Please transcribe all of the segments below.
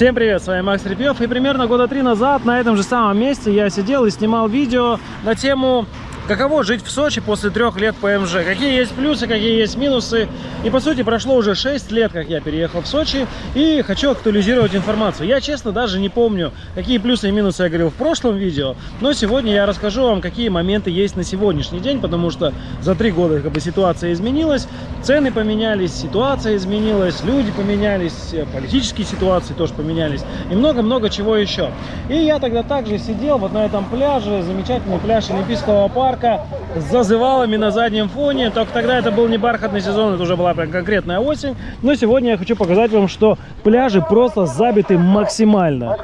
Всем привет, с вами Макс Репьев. И примерно года три назад на этом же самом месте я сидел и снимал видео на тему Каково жить в Сочи после трех лет ПМЖ? Какие есть плюсы, какие есть минусы? И по сути прошло уже 6 лет, как я переехал в Сочи и хочу актуализировать информацию. Я честно даже не помню, какие плюсы и минусы я говорил в прошлом видео, но сегодня я расскажу вам, какие моменты есть на сегодняшний день, потому что за три года как бы ситуация изменилась, цены поменялись, ситуация изменилась, люди поменялись, политические ситуации тоже поменялись и много-много чего еще. И я тогда также сидел вот на этом пляже, замечательный пляж Олимпийского парка, парка с зазывалами на заднем фоне. Только тогда это был не бархатный сезон, это уже была прям конкретная осень. Но сегодня я хочу показать вам, что пляжи просто забиты максимально.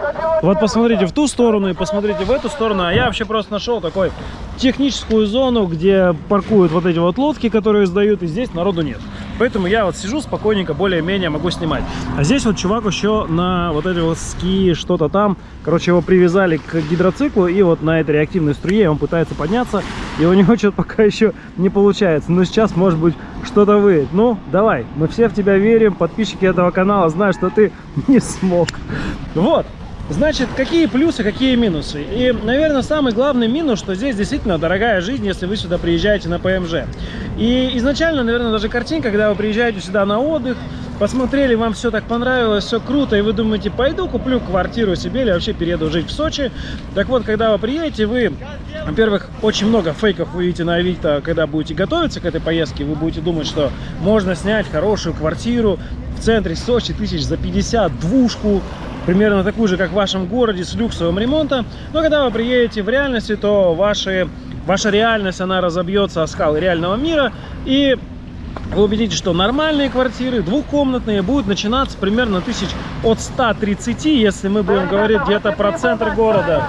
Вот посмотрите в ту сторону и посмотрите в эту сторону. А я вообще просто нашел такой техническую зону, где паркуют вот эти вот лодки, которые сдают, и здесь народу нет. Поэтому я вот сижу спокойненько, более-менее могу снимать. А здесь вот чувак еще на вот эти вот ски, что-то там. Короче, его привязали к гидроциклу, и вот на этой реактивной струе он пытается подняться. И у него что-то пока еще не получается. Но сейчас, может быть, что-то выйдет. Ну, давай, мы все в тебя верим. Подписчики этого канала знают, что ты не смог. Вот. Значит, какие плюсы, какие минусы? И, наверное, самый главный минус, что здесь действительно дорогая жизнь, если вы сюда приезжаете на ПМЖ. И изначально, наверное, даже картинка, когда вы приезжаете сюда на отдых, посмотрели, вам все так понравилось, все круто, и вы думаете, пойду куплю квартиру себе или вообще перееду жить в Сочи. Так вот, когда вы приедете, вы, во-первых, очень много фейков вы видите на Авито, когда будете готовиться к этой поездке, вы будете думать, что можно снять хорошую квартиру в центре Сочи тысяч за 50, двушку, примерно такую же, как в вашем городе, с люксовым ремонтом. Но когда вы приедете в реальности, то ваши, ваша реальность, она разобьется о скалы реального мира. И вы убедитесь, что нормальные квартиры, двухкомнатные, будут начинаться примерно тысяч от 130, если мы будем говорить где-то про центр города.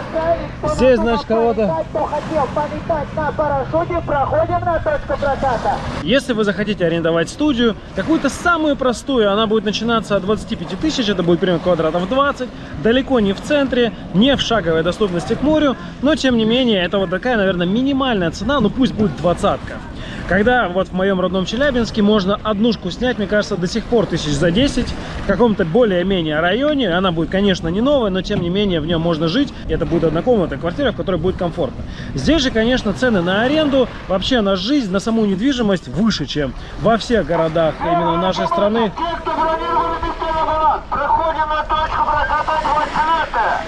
Здесь, значит, кого-то... Если вы захотите арендовать студию, какую-то самую простую, она будет начинаться от 25 тысяч, это будет примерно квадратов 20, далеко не в центре, не в шаговой доступности к морю, но тем не менее, это вот такая, наверное, минимальная цена, ну пусть будет двадцатка. Когда вот в моем родном Челябинске можно однушку снять, мне кажется, до сих пор тысяч за 10 в каком-то более-менее районе. Она будет, конечно, не новая, но тем не менее в нем можно жить. Это будет однокомнатная квартира, в которой будет комфортно. Здесь же, конечно, цены на аренду, вообще на жизнь, на саму недвижимость выше, чем во всех городах именно нашей страны.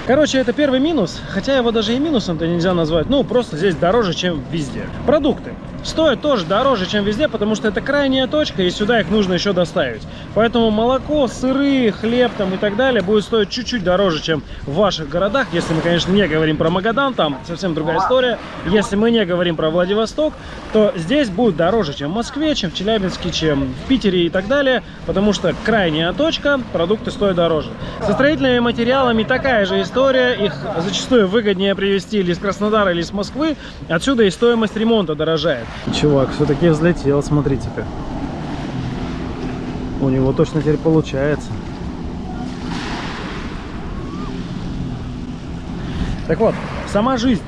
Короче, это первый минус, хотя его даже и минусом-то нельзя назвать. Ну, просто здесь дороже, чем везде. Продукты стоят тоже дороже, чем везде, потому что это крайняя точка, и сюда их нужно еще доставить. Поэтому молоко, сыры, хлеб там и так далее будет стоить чуть-чуть дороже, чем в ваших городах. Если мы, конечно, не говорим про Магадан, там совсем другая история. Если мы не говорим про Владивосток, то здесь будет дороже, чем в Москве, чем в Челябинске, чем в Питере и так далее, потому что крайняя точка, продукты стоят дороже. Со строительными материалами такая же история, их зачастую выгоднее привезти или из Краснодара, или из Москвы, отсюда и стоимость ремонта дорожает. Чувак все-таки взлетел, смотрите-ка. У него точно теперь получается. Так вот, сама жизнь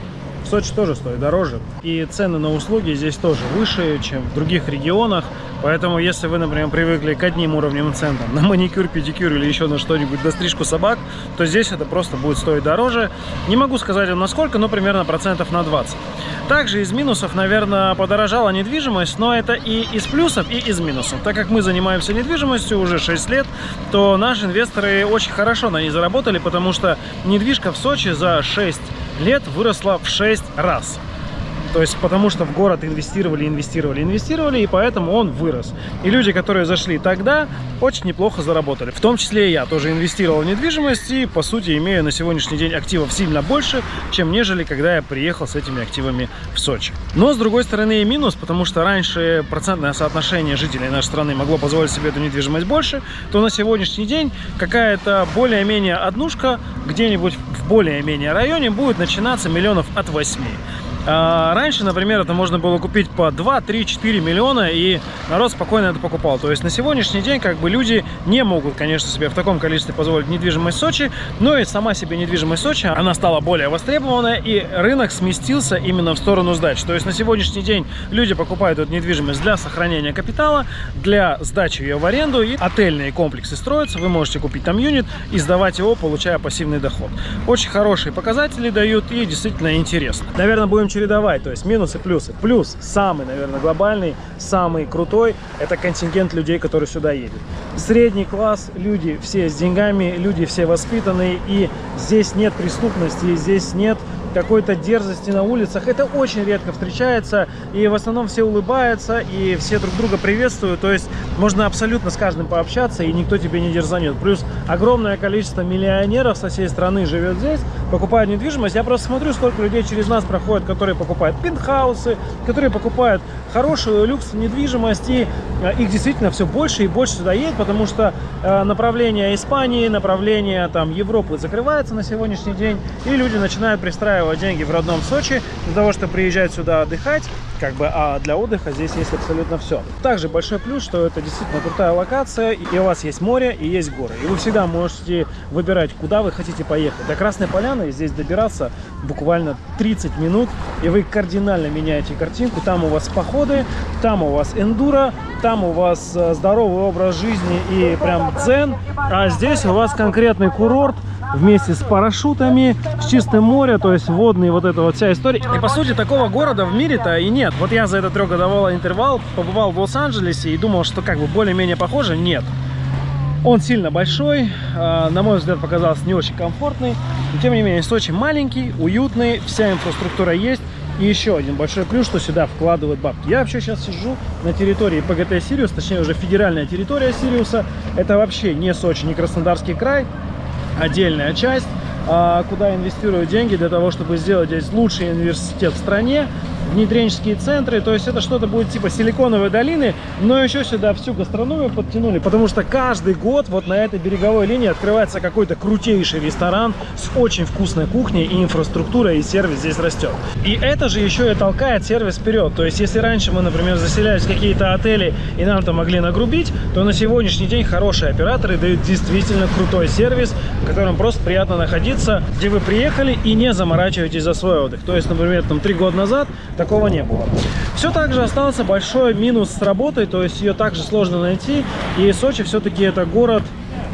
в Сочи тоже стоит дороже. И цены на услуги здесь тоже выше, чем в других регионах. Поэтому, если вы, например, привыкли к одним уровням центра, на маникюр, педикюр или еще на что-нибудь, на стрижку собак, то здесь это просто будет стоить дороже. Не могу сказать вам насколько, но примерно процентов на 20. Также из минусов, наверное, подорожала недвижимость, но это и из плюсов, и из минусов. Так как мы занимаемся недвижимостью уже 6 лет, то наши инвесторы очень хорошо на ней заработали, потому что недвижка в Сочи за 6 лет выросла в 6 раз. То есть потому что в город инвестировали, инвестировали, инвестировали, и поэтому он вырос. И люди, которые зашли тогда, очень неплохо заработали. В том числе и я тоже инвестировал в недвижимость и, по сути, имею на сегодняшний день активов сильно больше, чем нежели когда я приехал с этими активами в Сочи. Но, с другой стороны, и минус, потому что раньше процентное соотношение жителей нашей страны могло позволить себе эту недвижимость больше, то на сегодняшний день какая-то более-менее однушка где-нибудь в более-менее районе будет начинаться миллионов от 8. А раньше, например, это можно было купить по 2, 3, 4 миллиона, и народ спокойно это покупал. То есть на сегодняшний день как бы люди не могут, конечно, себе в таком количестве позволить недвижимость Сочи, но и сама себе недвижимость Сочи, она стала более востребованная, и рынок сместился именно в сторону сдач. То есть на сегодняшний день люди покупают эту недвижимость для сохранения капитала, для сдачи ее в аренду, и отельные комплексы строятся, вы можете купить там юнит и сдавать его, получая пассивный доход. Очень хорошие показатели дают и действительно интересно. Наверное, будем чередовать, то есть минусы, плюсы. Плюс, самый, наверное, глобальный, самый крутой, это контингент людей, которые сюда едут. Средний класс, люди все с деньгами, люди все воспитанные, и здесь нет преступности, здесь нет какой-то дерзости на улицах. Это очень редко встречается, и в основном все улыбаются, и все друг друга приветствуют. То есть можно абсолютно с каждым пообщаться, и никто тебе не дерзанет. Плюс огромное количество миллионеров со всей страны живет здесь, покупают недвижимость. Я просто смотрю, сколько людей через нас проходят, которые покупают пентхаусы, которые покупают хорошую люкс недвижимость, и э, их действительно все больше и больше сюда едет, потому что э, направление Испании, направление там Европы закрывается на сегодняшний день, и люди начинают пристраивать деньги в родном Сочи для того, чтобы приезжать сюда отдыхать, как бы, а для отдыха здесь есть абсолютно все. Также большой плюс, что это действительно крутая локация, и у вас есть море и есть горы. И вы всегда можете выбирать, куда вы хотите поехать. До Красной Поляны здесь добираться буквально 30 минут, и вы кардинально меняете картинку. Там у вас походы, там у вас эндуро, там у вас э, здоровый образ жизни и прям дзен, а здесь у вас конкретный курорт, вместе с парашютами, с чистым морем, то есть водные вот эта вот вся история. И по сути такого города в мире-то и нет. Вот я за этот трехгодовой интервал побывал в Лос-Анджелесе и думал, что как бы более-менее похоже. Нет. Он сильно большой, а, на мой взгляд, показался не очень комфортный. Но, тем не менее, Сочи маленький, уютный, вся инфраструктура есть. И еще один большой плюс, что сюда вкладывают бабки. Я вообще сейчас сижу на территории ПГТ Сириус, точнее уже федеральная территория Сириуса. Это вообще не Сочи, не Краснодарский край отдельная часть, а, куда инвестируют деньги для того, чтобы сделать здесь лучший университет в стране внедренческие центры. То есть это что-то будет типа силиконовой долины, но еще сюда всю гастрономию подтянули, потому что каждый год вот на этой береговой линии открывается какой-то крутейший ресторан с очень вкусной кухней и инфраструктурой, и сервис здесь растет. И это же еще и толкает сервис вперед. То есть если раньше мы, например, заселялись в какие-то отели и нам там могли нагрубить, то на сегодняшний день хорошие операторы дают действительно крутой сервис, в котором просто приятно находиться, где вы приехали и не заморачиваетесь за свой отдых. То есть, например, там три года назад такого не было. Все также остался большой минус с работой, то есть ее также сложно найти. И Сочи все-таки это город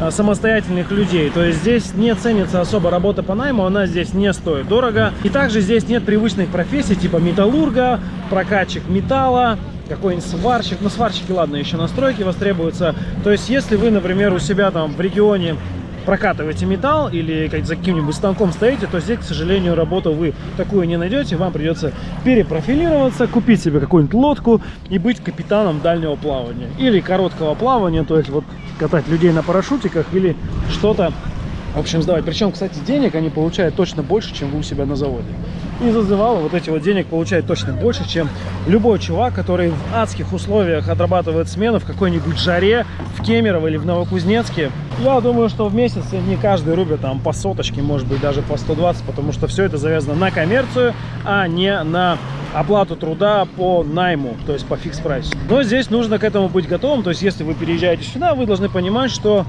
а, самостоятельных людей. То есть здесь не ценится особо работа по найму, она здесь не стоит дорого. И также здесь нет привычных профессий типа металлурга, прокатчик металла, какой-нибудь сварщик. Ну, сварщики, ладно, еще настройки востребуются. То есть, если вы, например, у себя там в регионе прокатываете металл или как за каким-нибудь станком стоите, то здесь, к сожалению, работу вы такую не найдете. Вам придется перепрофилироваться, купить себе какую-нибудь лодку и быть капитаном дальнего плавания. Или короткого плавания, то есть вот катать людей на парашютиках или что-то в общем, сдавать. Причем, кстати, денег они получают точно больше, чем вы у себя на заводе. И зазывало вот эти вот денег получает точно больше, чем любой чувак, который в адских условиях отрабатывает смену в какой-нибудь жаре, в Кемерово или в Новокузнецке. Я думаю, что в месяц не каждый рубит там по соточке, может быть даже по 120, потому что все это завязано на коммерцию, а не на оплату труда по найму, то есть по фикс прайсу. Но здесь нужно к этому быть готовым, то есть если вы переезжаете сюда, вы должны понимать, что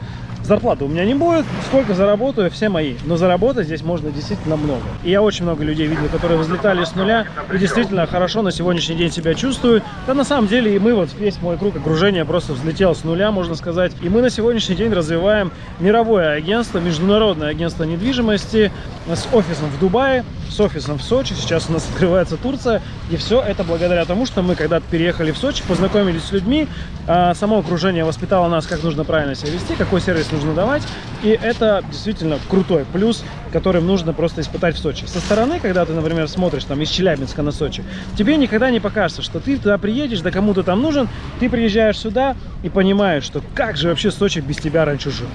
Зарплаты у меня не будет, сколько заработаю, все мои. Но заработать здесь можно действительно много. И я очень много людей видел, которые взлетали с нуля и действительно хорошо на сегодняшний день себя чувствуют. Да на самом деле и мы, вот весь мой круг окружения просто взлетел с нуля, можно сказать. И мы на сегодняшний день развиваем мировое агентство, международное агентство недвижимости с офисом в Дубае, с офисом в Сочи. Сейчас у нас открывается Турция. И все это благодаря тому, что мы когда-то переехали в Сочи, познакомились с людьми, а само окружение воспитало нас, как нужно правильно себя вести, какой сервис нужно давать. И это действительно крутой плюс, которым нужно просто испытать в Сочи. Со стороны, когда ты, например, смотришь там из Челябинска на Сочи, тебе никогда не покажется, что ты туда приедешь, да кому-то там нужен, ты приезжаешь сюда и понимаешь, что как же вообще Сочи без тебя раньше жил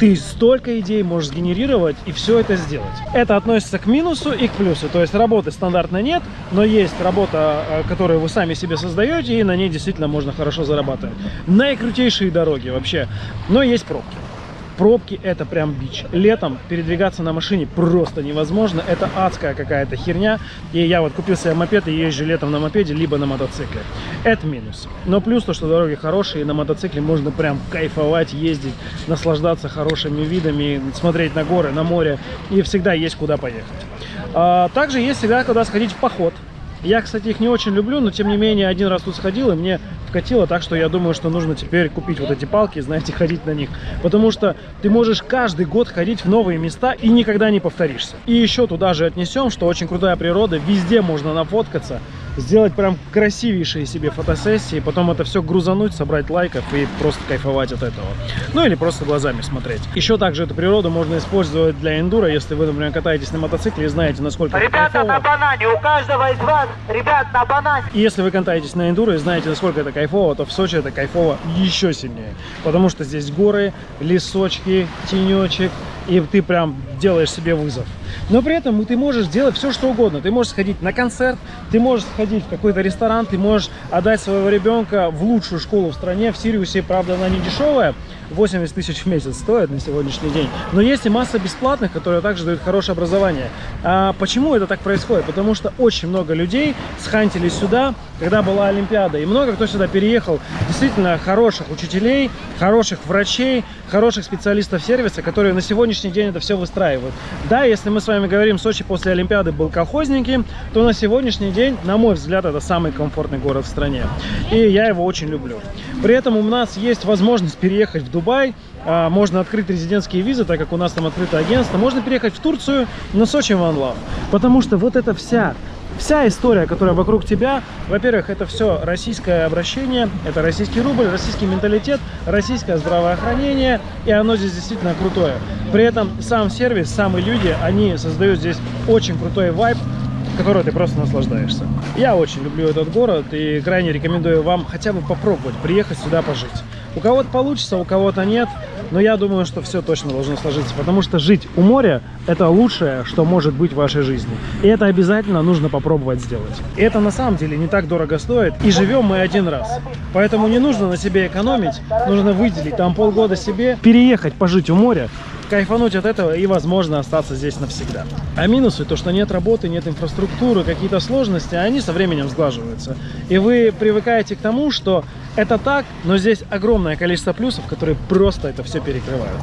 ты столько идей можешь сгенерировать и все это сделать. Это относится к минусу и к плюсу. То есть работы стандартно нет, но есть работа, э, которую вы сами себе создаете, и на ней действительно можно хорошо зарабатывать. Наикрутейшие дороги вообще, но есть пробки. Пробки это прям бич. Летом передвигаться на машине просто невозможно. Это адская какая-то херня. И я вот купил себе мопед и езжу летом на мопеде, либо на мотоцикле. Это минус. Но плюс то, что дороги хорошие, и на мотоцикле можно прям кайфовать, ездить, наслаждаться хорошими видами, смотреть на горы, на море. И всегда есть куда поехать. А, также есть всегда куда сходить в поход. Я, кстати, их не очень люблю, но тем не менее один раз тут сходил, и мне вкатило так, что я думаю, что нужно теперь купить вот эти палки, знаете, ходить на них. Потому что ты можешь каждый год ходить в новые места и никогда не повторишься. И еще туда же отнесем, что очень крутая природа, везде можно нафоткаться сделать прям красивейшие себе фотосессии, потом это все грузануть, собрать лайков и просто кайфовать от этого. Ну или просто глазами смотреть. Еще также эту природу можно использовать для эндуро, если вы, например, катаетесь на мотоцикле и знаете, насколько Ребята, это кайфово. на банане, у каждого из вас, ребят, на банане. И если вы катаетесь на эндуро и знаете, насколько это кайфово, то в Сочи это кайфово еще сильнее. Потому что здесь горы, лесочки, тенечек, и ты прям делаешь себе вызов. Но при этом ты можешь делать все, что угодно. Ты можешь сходить на концерт, ты можешь сходить в какой-то ресторан, ты можешь отдать своего ребенка в лучшую школу в стране. В Сириусе, правда, она не дешевая, 80 тысяч в месяц стоит на сегодняшний день. Но есть и масса бесплатных, которые также дают хорошее образование. А почему это так происходит? Потому что очень много людей схантились сюда, когда была Олимпиада. И много кто сюда переехал. Действительно хороших учителей, хороших врачей, хороших специалистов сервиса, которые на сегодняшний день это все выстраивают. Да, если мы с вами говорим, Сочи после Олимпиады был колхозники, то на сегодняшний день, на мой взгляд, это самый комфортный город в стране. И я его очень люблю. При этом у нас есть возможность переехать в Дубай, а, можно открыть резидентские визы, так как у нас там открыто агентство. Можно переехать в Турцию, на Сочи One Love. Потому что вот эта вся вся история, которая вокруг тебя, во-первых, это все российское обращение, это российский рубль, российский менталитет, российское здравоохранение, и оно здесь действительно крутое. При этом сам сервис, самые люди, они создают здесь очень крутой вайб, которой ты просто наслаждаешься. Я очень люблю этот город и крайне рекомендую вам хотя бы попробовать приехать сюда пожить. У кого-то получится, у кого-то нет, но я думаю, что все точно должно сложиться, потому что жить у моря – это лучшее, что может быть в вашей жизни. И это обязательно нужно попробовать сделать. И это на самом деле не так дорого стоит, и живем мы один раз. Поэтому не нужно на себе экономить, нужно выделить там полгода себе, переехать пожить у моря, кайфануть от этого и, возможно, остаться здесь навсегда. А минусы, то, что нет работы, нет инфраструктуры, какие-то сложности, они со временем сглаживаются. И вы привыкаете к тому, что это так, но здесь огромное количество плюсов, которые просто это все перекрывают.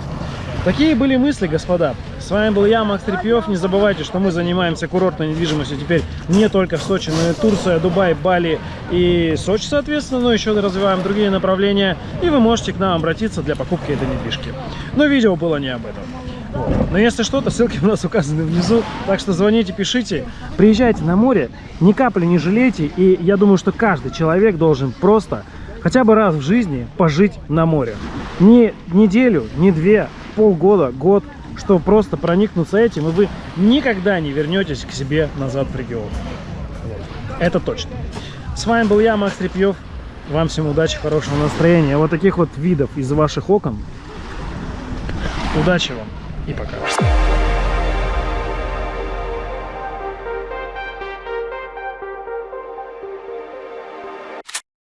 Такие были мысли, господа. С вами был я, Макс Трепьев. Не забывайте, что мы занимаемся курортной недвижимостью теперь не только в Сочи, но и Турция, Дубай, Бали и Сочи, соответственно, но еще развиваем другие направления. И вы можете к нам обратиться для покупки этой недвижки. Но видео было не об этом. Но если что-то, ссылки у нас указаны внизу. Так что звоните, пишите. Приезжайте на море, ни капли не жалейте. И я думаю, что каждый человек должен просто хотя бы раз в жизни пожить на море. Не неделю, не две, полгода, год, что просто проникнуться этим, и вы никогда не вернетесь к себе назад в регион. Это точно. С вами был я, Макс Трепьев. Вам всем удачи, хорошего настроения. Вот таких вот видов из ваших окон. Удачи вам и пока.